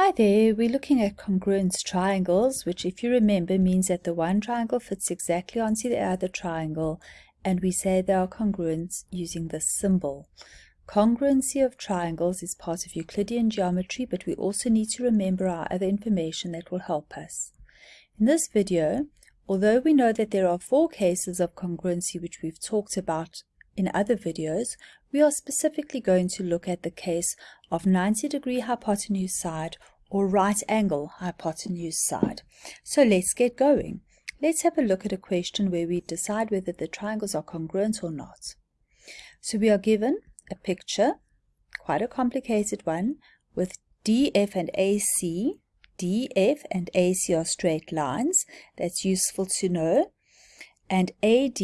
Hi there, we're looking at congruence triangles, which if you remember means that the one triangle fits exactly onto the other triangle, and we say they are congruent using this symbol. Congruency of triangles is part of Euclidean geometry, but we also need to remember our other information that will help us. In this video, although we know that there are four cases of congruency which we've talked about in other videos, we are specifically going to look at the case of 90 degree hypotenuse side or right angle hypotenuse side. So let's get going. Let's have a look at a question where we decide whether the triangles are congruent or not. So we are given a picture, quite a complicated one, with DF and AC. DF and AC are straight lines. That's useful to know. And AD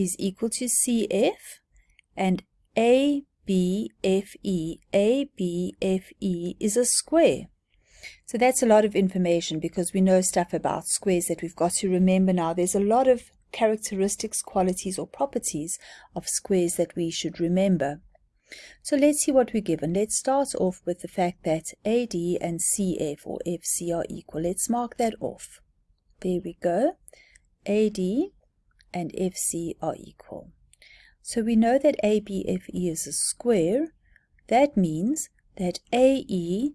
is equal to CF and ABFE, ABFE is a square. So that's a lot of information because we know stuff about squares that we've got to remember now. There's a lot of characteristics, qualities, or properties of squares that we should remember. So let's see what we're given. Let's start off with the fact that AD and CF or FC are equal. Let's mark that off. There we go. AD and FC are equal. So we know that ABFE is a square. That means that AE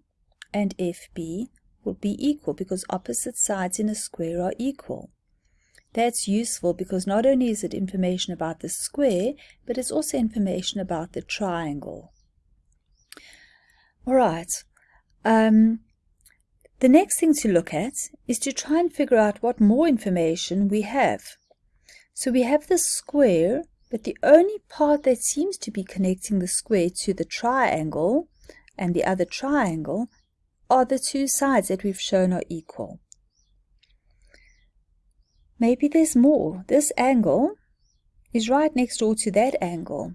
and FB will be equal because opposite sides in a square are equal. That's useful because not only is it information about the square, but it's also information about the triangle. All right. Um, the next thing to look at is to try and figure out what more information we have. So we have the square but the only part that seems to be connecting the square to the triangle and the other triangle are the two sides that we've shown are equal. Maybe there's more. This angle is right next door to that angle.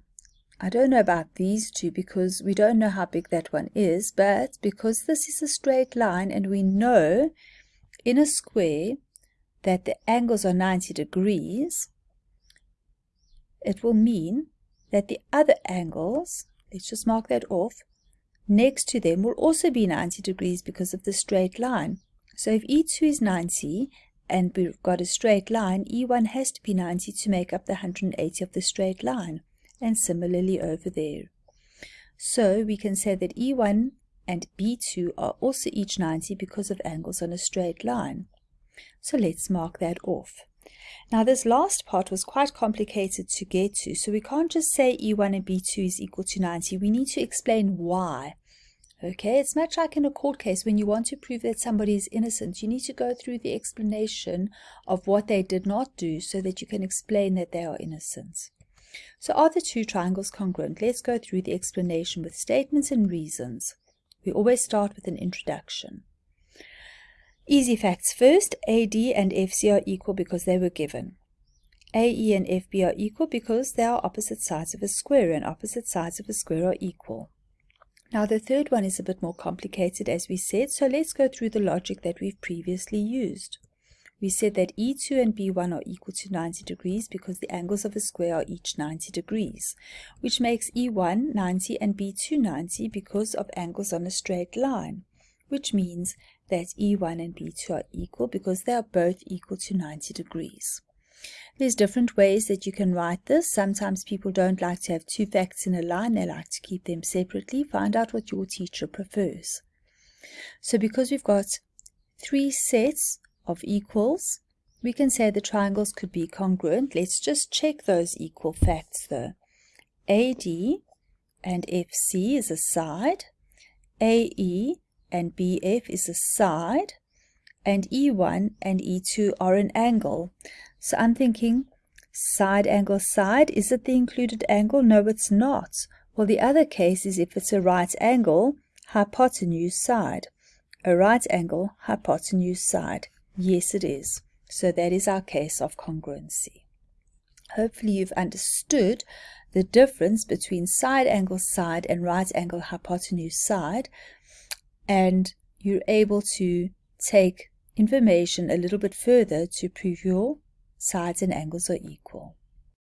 I don't know about these two because we don't know how big that one is, but because this is a straight line and we know in a square that the angles are 90 degrees, it will mean that the other angles, let's just mark that off, next to them will also be 90 degrees because of the straight line. So if E2 is 90 and we've got a straight line, E1 has to be 90 to make up the 180 of the straight line. And similarly over there. So we can say that E1 and B2 are also each 90 because of angles on a straight line. So let's mark that off. Now this last part was quite complicated to get to, so we can't just say E1 and B2 is equal to 90. We need to explain why. Okay, it's much like in a court case when you want to prove that somebody is innocent. You need to go through the explanation of what they did not do so that you can explain that they are innocent. So are the two triangles congruent? Let's go through the explanation with statements and reasons. We always start with an introduction. Easy facts first, AD and FC are equal because they were given. AE and FB are equal because they are opposite sides of a square and opposite sides of a square are equal. Now the third one is a bit more complicated as we said, so let's go through the logic that we've previously used. We said that E2 and B1 are equal to 90 degrees because the angles of a square are each 90 degrees, which makes E1 90 and B2 90 because of angles on a straight line, which means that E1 and B2 are equal because they are both equal to 90 degrees. There's different ways that you can write this. Sometimes people don't like to have two facts in a line. They like to keep them separately. Find out what your teacher prefers. So because we've got three sets of equals, we can say the triangles could be congruent. Let's just check those equal facts though. AD and FC is a side. AE and BF is a side, and E1 and E2 are an angle. So I'm thinking, side angle side, is it the included angle? No, it's not. Well, the other case is if it's a right angle, hypotenuse side. A right angle, hypotenuse side. Yes, it is. So that is our case of congruency. Hopefully you've understood the difference between side angle side and right angle hypotenuse side and you're able to take information a little bit further to prove your sides and angles are equal.